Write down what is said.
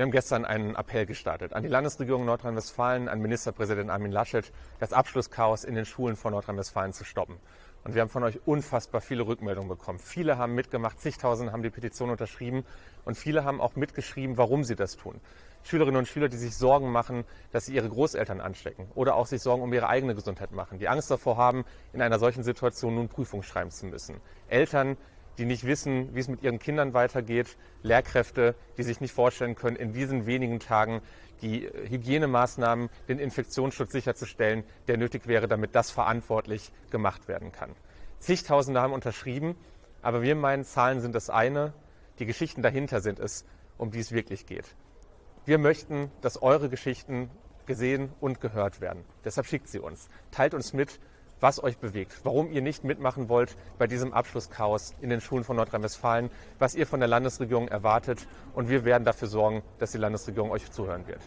Wir haben gestern einen Appell gestartet an die Landesregierung Nordrhein-Westfalen, an Ministerpräsident Armin Laschet, das Abschlusschaos in den Schulen von Nordrhein-Westfalen zu stoppen. Und wir haben von euch unfassbar viele Rückmeldungen bekommen. Viele haben mitgemacht, zigtausende haben die Petition unterschrieben und viele haben auch mitgeschrieben, warum sie das tun. Schülerinnen und Schüler, die sich Sorgen machen, dass sie ihre Großeltern anstecken oder auch sich Sorgen um ihre eigene Gesundheit machen, die Angst davor haben, in einer solchen Situation nun Prüfung schreiben zu müssen. Eltern, die nicht wissen, wie es mit ihren Kindern weitergeht, Lehrkräfte, die sich nicht vorstellen können, in diesen wenigen Tagen die Hygienemaßnahmen, den Infektionsschutz sicherzustellen, der nötig wäre, damit das verantwortlich gemacht werden kann. Zigtausende haben unterschrieben, aber wir meinen, Zahlen sind das eine, die Geschichten dahinter sind es, um die es wirklich geht. Wir möchten, dass eure Geschichten gesehen und gehört werden. Deshalb schickt sie uns. Teilt uns mit, was euch bewegt, warum ihr nicht mitmachen wollt bei diesem Abschlusschaos in den Schulen von Nordrhein-Westfalen, was ihr von der Landesregierung erwartet. Und wir werden dafür sorgen, dass die Landesregierung euch zuhören wird.